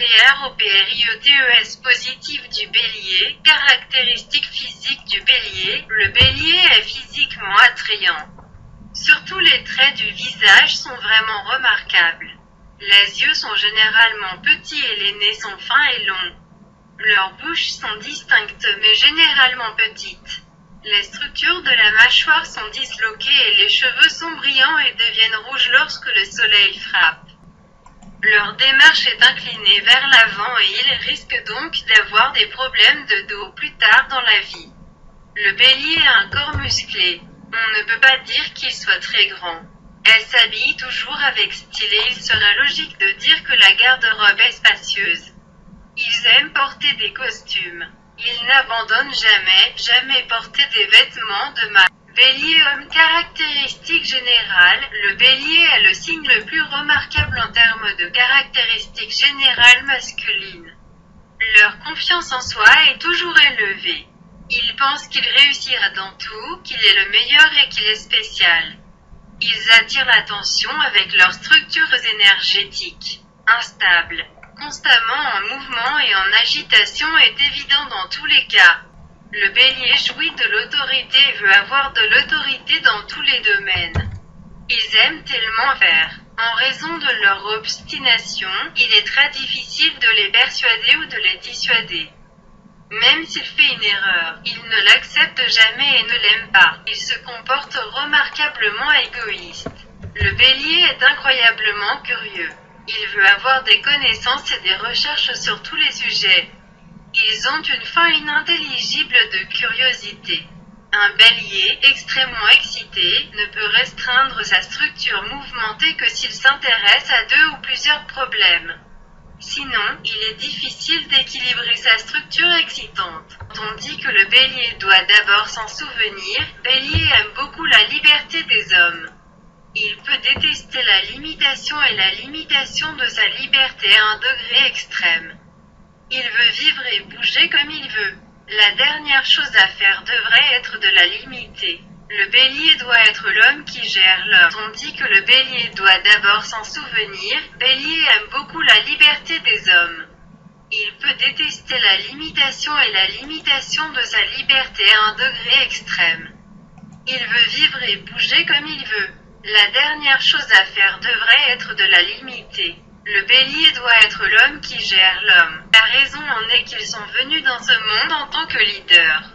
P-R-O-P-R-I-E-T-E-S positif du bélier, caractéristiques physiques du bélier, le bélier est physiquement attrayant. Surtout les traits du visage sont vraiment remarquables. Les yeux sont généralement petits et les nez sont fins et longs. Leurs bouches sont distinctes mais généralement petites. Les structures de la mâchoire sont disloquées et les cheveux sont brillants et deviennent rouges lorsque le soleil frappe. Leur démarche est inclinée vers l'avant et ils risquent donc d'avoir des problèmes de dos plus tard dans la vie. Le bélier a un corps musclé. On ne peut pas dire qu'il soit très grand. Elle s'habille toujours avec style et il serait logique de dire que la garde-robe est spacieuse. Ils aiment porter des costumes. Ils n'abandonnent jamais, jamais porter des vêtements de marque. Bélier homme caractéristique générale, le bélier est le signe le plus remarquable en termes de caractéristiques générales masculines. Leur confiance en soi est toujours élevée. Ils pensent qu'il réussira dans tout, qu'il est le meilleur et qu'il est spécial. Ils attirent l'attention avec leurs structures énergétiques. Instables, constamment en mouvement et en agitation est évident dans tous les cas. Le bélier jouit de l'autorité et veut avoir de l'autorité dans tous les domaines. Ils aiment tellement faire. En raison de leur obstination, il est très difficile de les persuader ou de les dissuader. Même s'il fait une erreur, il ne l'accepte jamais et ne l'aime pas. Il se comporte remarquablement égoïste. Le bélier est incroyablement curieux. Il veut avoir des connaissances et des recherches sur tous les sujets. Ils ont une fin inintelligible de curiosité. Un bélier, extrêmement excité, ne peut restreindre sa structure mouvementée que s'il s'intéresse à deux ou plusieurs problèmes. Sinon, il est difficile d'équilibrer sa structure excitante. On dit que le bélier doit d'abord s'en souvenir, bélier aime beaucoup la liberté des hommes. Il peut détester la limitation et la limitation de sa liberté à un degré extrême. Il veut vivre et bouger comme il veut. La dernière chose à faire devrait être de la limiter. Le bélier doit être l'homme qui gère l'homme. On dit que le bélier doit d'abord s'en souvenir. Bélier aime beaucoup la liberté des hommes. Il peut détester la limitation et la limitation de sa liberté à un degré extrême. Il veut vivre et bouger comme il veut. La dernière chose à faire devrait être de la limiter. Le bélier doit être l'homme qui gère l'homme. La raison en est qu'ils sont venus dans ce monde en tant que leaders.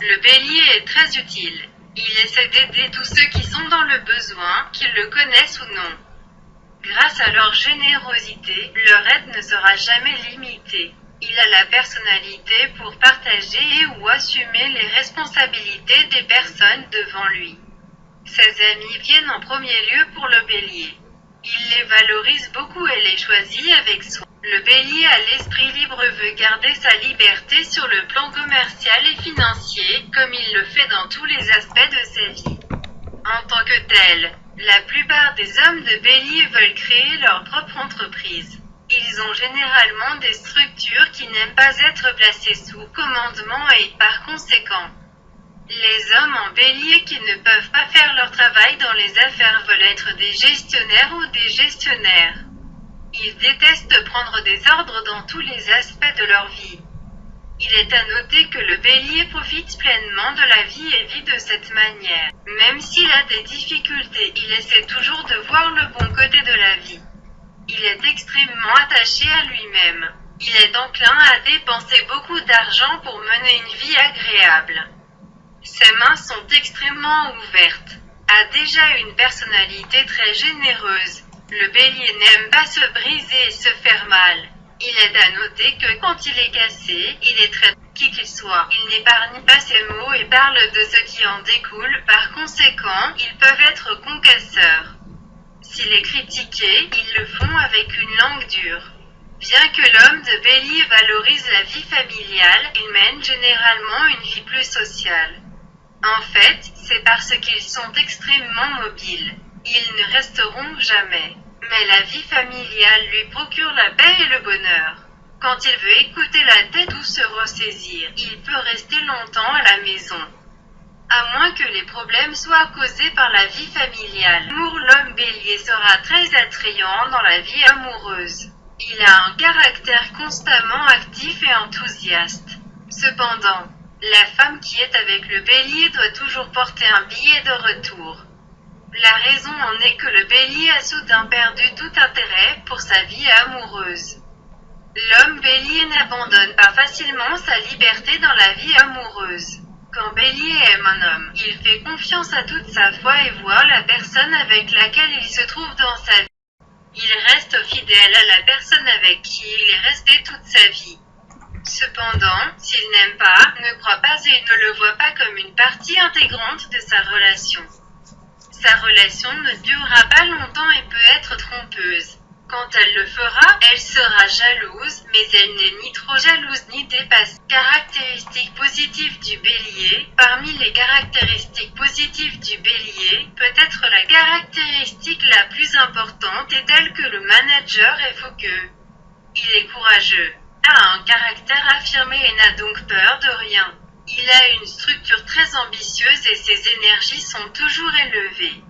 Le bélier est très utile. Il essaie d'aider tous ceux qui sont dans le besoin, qu'ils le connaissent ou non. Grâce à leur générosité, leur aide ne sera jamais limitée. Il a la personnalité pour partager et ou assumer les responsabilités des personnes devant lui. Ses amis viennent en premier lieu pour le bélier. Il les valorise beaucoup et les choisit avec soin. Le bélier à l'esprit libre veut garder sa liberté sur le plan commercial et financier, comme il le fait dans tous les aspects de sa vie. En tant que tel, la plupart des hommes de bélier veulent créer leur propre entreprise. Ils ont généralement des structures qui n'aiment pas être placées sous commandement et, par conséquent, les hommes en bélier qui ne peuvent pas faire leur travail dans les affaires veulent être des gestionnaires ou des gestionnaires. Ils détestent prendre des ordres dans tous les aspects de leur vie. Il est à noter que le bélier profite pleinement de la vie et vit de cette manière. Même s'il a des difficultés, il essaie toujours de voir le bon côté de la vie. Il est extrêmement attaché à lui-même. Il est enclin à dépenser beaucoup d'argent pour mener une vie agréable. Ses mains sont extrêmement ouvertes. A déjà une personnalité très généreuse. Le bélier n'aime pas se briser et se faire mal. Il est à noter que quand il est cassé, il est très qui qu'il soit. Il n'épargne pas ses mots et parle de ce qui en découle. Par conséquent, ils peuvent être concasseurs. S'il est critiqué, ils le font avec une langue dure. Bien que l'homme de bélier valorise la vie familiale, il mène généralement une vie plus sociale. En fait, c'est parce qu'ils sont extrêmement mobiles. Ils ne resteront jamais. Mais la vie familiale lui procure la paix et le bonheur. Quand il veut écouter la tête ou se ressaisir, il peut rester longtemps à la maison. À moins que les problèmes soient causés par la vie familiale. Pour l'homme bélier sera très attrayant dans la vie amoureuse. Il a un caractère constamment actif et enthousiaste. Cependant, la femme qui est avec le bélier doit toujours porter un billet de retour. La raison en est que le bélier a soudain perdu tout intérêt pour sa vie amoureuse. L'homme bélier n'abandonne pas facilement sa liberté dans la vie amoureuse. Quand Bélier aime un homme, il fait confiance à toute sa foi et voit la personne avec laquelle il se trouve dans sa vie. Il reste fidèle à la personne avec qui il est resté toute sa vie. Cependant, s'il n'aime pas, ne croit pas et ne le voit pas comme une partie intégrante de sa relation. Sa relation ne durera pas longtemps et peut être trompeuse. Quand elle le fera, elle sera jalouse, mais elle n'est ni trop jalouse ni dépassée. Caractéristiques positives du bélier. Parmi les caractéristiques positives du bélier, peut-être la caractéristique la plus importante est telle que le manager est focus. Il est courageux, a un caractère affirmé et n'a donc peur de rien. Il a une structure très ambitieuse et ses énergies sont toujours élevées.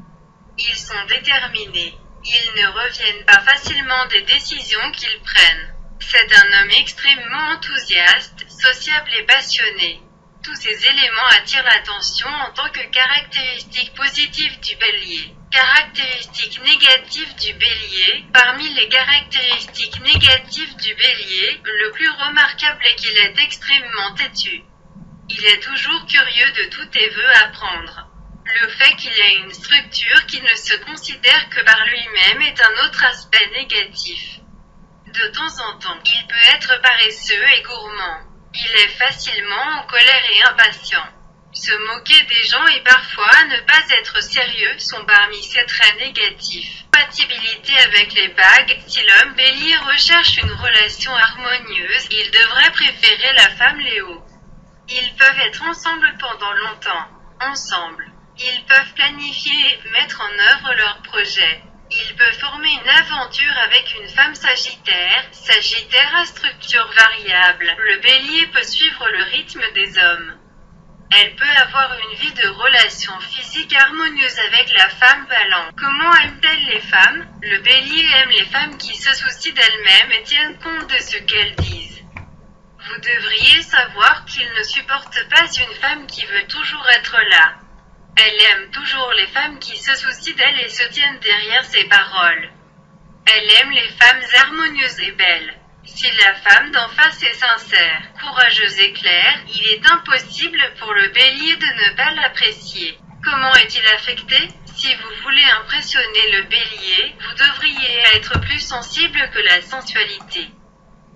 Ils sont déterminés. Ils ne reviennent pas facilement des décisions qu'ils prennent. C'est un homme extrêmement enthousiaste, sociable et passionné. Tous ces éléments attirent l'attention en tant que caractéristiques positives du bélier. Caractéristiques négatives du bélier. Parmi les caractéristiques négatives du bélier, le plus remarquable est qu'il est extrêmement têtu. Il est toujours curieux de tout et veut apprendre. Le fait qu'il ait une structure qui ne se considère que par lui-même est un autre aspect négatif. De temps en temps, il peut être paresseux et gourmand. Il est facilement en colère et impatient. Se moquer des gens et parfois ne pas être sérieux sont parmi ses traits négatifs. Compatibilité avec les bagues, si l'homme bélier recherche une relation harmonieuse, il devrait préférer la femme Léo. Ils peuvent être ensemble pendant longtemps. Ensemble. Ils peuvent planifier et mettre en œuvre leurs projets. Ils peuvent former une aventure avec une femme sagittaire, sagittaire à structure variable. Le bélier peut suivre le rythme des hommes. Elle peut avoir une vie de relation physique harmonieuse avec la femme balance. Comment aime-t-elle les femmes? Le bélier aime les femmes qui se soucient d'elles-mêmes et tiennent compte de ce qu'elles disent. Vous devriez savoir qu'il ne supporte pas une femme qui veut toujours être là. Elle aime toujours les femmes qui se soucient d'elle et se tiennent derrière ses paroles. Elle aime les femmes harmonieuses et belles. Si la femme d'en face est sincère, courageuse et claire, il est impossible pour le bélier de ne pas l'apprécier. Comment est-il affecté? Si vous voulez impressionner le bélier, vous devriez être plus sensible que la sensualité.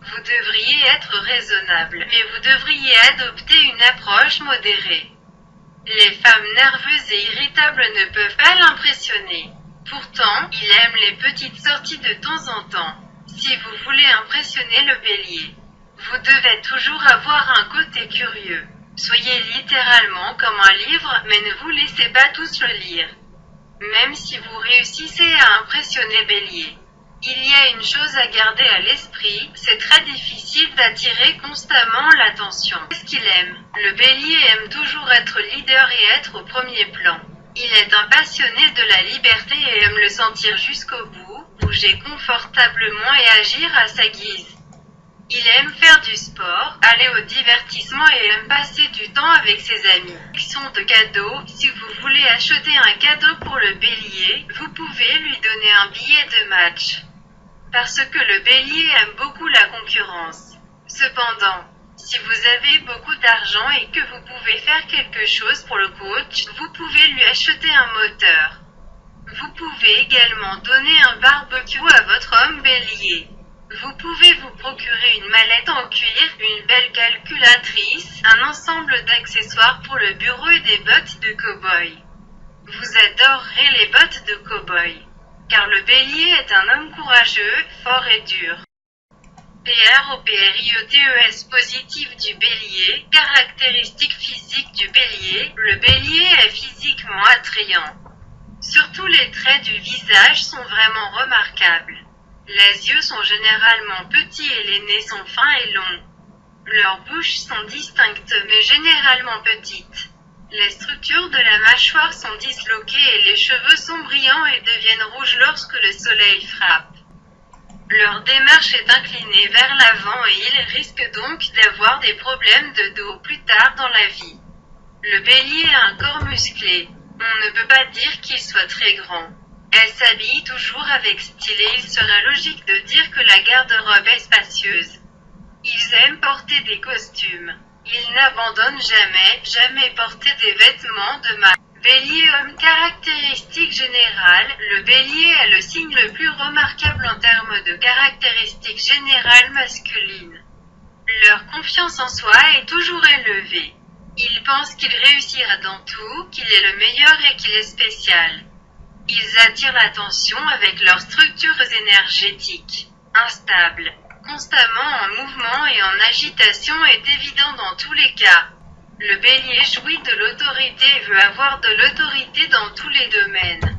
Vous devriez être raisonnable, mais vous devriez adopter une approche modérée. Les femmes nerveuses et irritables ne peuvent pas l'impressionner. Pourtant, il aime les petites sorties de temps en temps. Si vous voulez impressionner le bélier, vous devez toujours avoir un côté curieux. Soyez littéralement comme un livre, mais ne vous laissez pas tous le lire. Même si vous réussissez à impressionner bélier. Il y a une chose à garder à l'esprit, c'est très difficile d'attirer constamment l'attention. Qu'est-ce qu'il aime? Le bélier aime toujours être leader et être au premier plan. Il est un passionné de la liberté et aime le sentir jusqu'au bout, bouger confortablement et agir à sa guise. Il aime faire du sport, aller au divertissement et aime passer du temps avec ses amis. De cadeaux, si vous voulez acheter un cadeau pour le bélier, vous pouvez lui donner un billet de match parce que le bélier aime beaucoup la concurrence. Cependant, si vous avez beaucoup d'argent et que vous pouvez faire quelque chose pour le coach, vous pouvez lui acheter un moteur. Vous pouvez également donner un barbecue à votre homme bélier. Vous pouvez vous procurer une mallette en cuir, une belle calculatrice, un ensemble d'accessoires pour le bureau et des bottes de cow-boy. Vous adorerez les bottes de cow-boy car le bélier est un homme courageux, fort et dur. PROPRIOTES positif du bélier, caractéristique physique du bélier, le bélier est physiquement attrayant. Surtout les traits du visage sont vraiment remarquables. Les yeux sont généralement petits et les nez sont fins et longs. Leurs bouches sont distinctes mais généralement petites. Les structures de la mâchoire sont disloquées et les cheveux sont brillants et deviennent rouges lorsque le soleil frappe. Leur démarche est inclinée vers l'avant et ils risquent donc d'avoir des problèmes de dos plus tard dans la vie. Le bélier a un corps musclé. On ne peut pas dire qu'il soit très grand. Elle s'habille toujours avec style et il serait logique de dire que la garde-robe est spacieuse. Ils aiment porter des costumes. Ils n'abandonnent jamais, jamais porter des vêtements de marque. Bélier homme caractéristique générale, le bélier est le signe le plus remarquable en termes de caractéristiques générales masculines. Leur confiance en soi est toujours élevée. Ils pensent qu'il réussira dans tout, qu'il est le meilleur et qu'il est spécial. Ils attirent l'attention avec leurs structures énergétiques, instables, constamment en mouvement et en agitation est évident dans tous les cas. Le bélier jouit de l'autorité et veut avoir de l'autorité dans tous les domaines.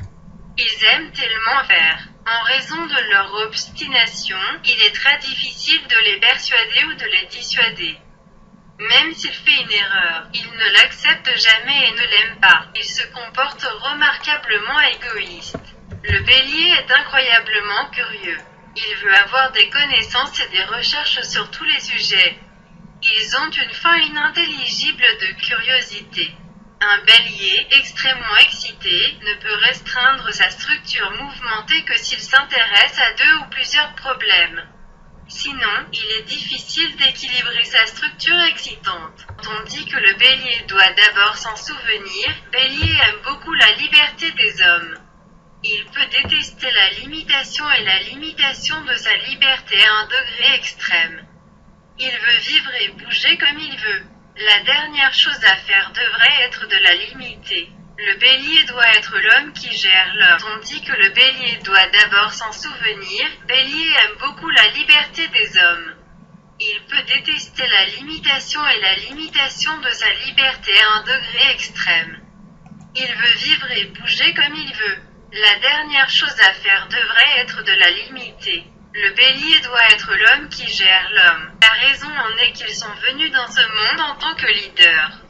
Ils aiment tellement faire. En raison de leur obstination, il est très difficile de les persuader ou de les dissuader. Même s'il fait une erreur, il ne l'accepte jamais et ne l'aime pas. Il se comporte remarquablement égoïste. Le bélier est incroyablement curieux. Il veut avoir des connaissances et des recherches sur tous les sujets. Ils ont une fin inintelligible de curiosité. Un bélier, extrêmement excité, ne peut restreindre sa structure mouvementée que s'il s'intéresse à deux ou plusieurs problèmes. Sinon, il est difficile d'équilibrer sa structure excitante. On dit que le bélier doit d'abord s'en souvenir, bélier aime beaucoup la liberté des hommes. Il peut détester la limitation et la limitation de sa liberté à un degré extrême. Il veut vivre et bouger comme il veut. La dernière chose à faire devrait être de la limiter. Le bélier doit être l'homme qui gère l'homme. On dit que le bélier doit d'abord s'en souvenir. Bélier aime beaucoup la liberté des hommes. Il peut détester la limitation et la limitation de sa liberté à un degré extrême. Il veut vivre et bouger comme il veut. La dernière chose à faire devrait être de la limiter. Le bélier doit être l'homme qui gère l'homme. La raison en est qu'ils sont venus dans ce monde en tant que leaders.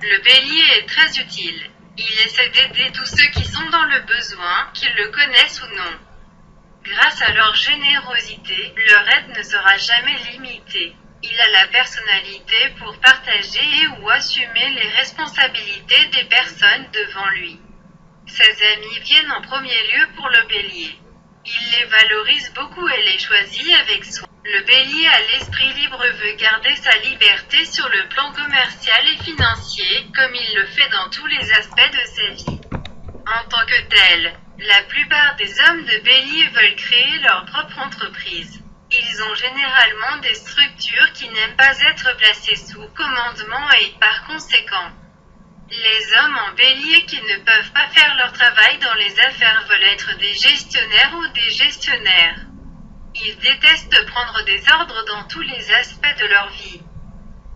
Le bélier est très utile. Il essaie d'aider tous ceux qui sont dans le besoin, qu'ils le connaissent ou non. Grâce à leur générosité, leur aide ne sera jamais limitée. Il a la personnalité pour partager et ou assumer les responsabilités des personnes devant lui. Ses amis viennent en premier lieu pour le bélier. Il les valorise beaucoup et les choisit avec soin. Le bélier à l'esprit libre veut garder sa liberté sur le plan commercial et financier, comme il le fait dans tous les aspects de sa vie. En tant que tel, la plupart des hommes de bélier veulent créer leur propre entreprise. Ils ont généralement des structures qui n'aiment pas être placées sous commandement et, par conséquent, les hommes en bélier qui ne peuvent pas faire leur travail dans les affaires veulent être des gestionnaires ou des gestionnaires. Ils détestent prendre des ordres dans tous les aspects de leur vie.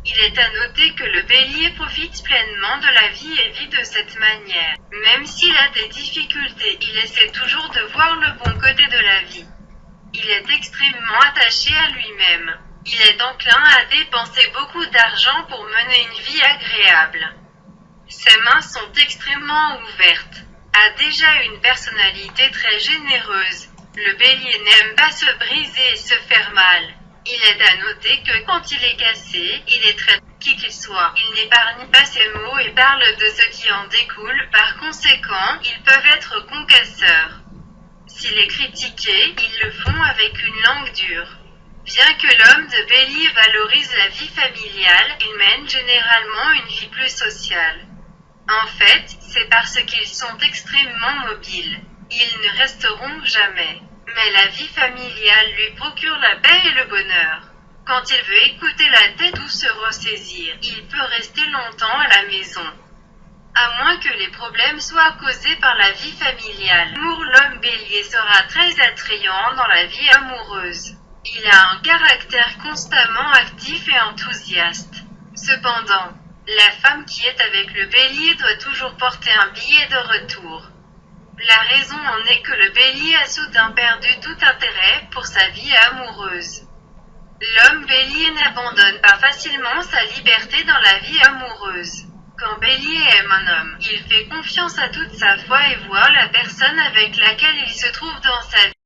Il est à noter que le bélier profite pleinement de la vie et vit de cette manière. Même s'il a des difficultés, il essaie toujours de voir le bon côté de la vie. Il est extrêmement attaché à lui-même. Il est enclin à dépenser beaucoup d'argent pour mener une vie agréable. Ses mains sont extrêmement ouvertes. A déjà une personnalité très généreuse. Le bélier n'aime pas se briser et se faire mal. Il est à noter que quand il est cassé, il est très qui qu'il soit. Il n'épargne pas ses mots et parle de ce qui en découle. Par conséquent, ils peuvent être concasseurs. S'il est critiqué, ils le font avec une langue dure. Bien que l'homme de bélier valorise la vie familiale, il mène généralement une vie plus sociale. En fait, c'est parce qu'ils sont extrêmement mobiles. Ils ne resteront jamais. Mais la vie familiale lui procure la paix et le bonheur. Quand il veut écouter la tête ou se ressaisir, il peut rester longtemps à la maison. À moins que les problèmes soient causés par la vie familiale. Pour l'homme bélier sera très attrayant dans la vie amoureuse. Il a un caractère constamment actif et enthousiaste. Cependant, la femme qui est avec le bélier doit toujours porter un billet de retour. La raison en est que le bélier a soudain perdu tout intérêt pour sa vie amoureuse. L'homme bélier n'abandonne pas facilement sa liberté dans la vie amoureuse. Quand bélier aime un homme, il fait confiance à toute sa foi et voit la personne avec laquelle il se trouve dans sa vie.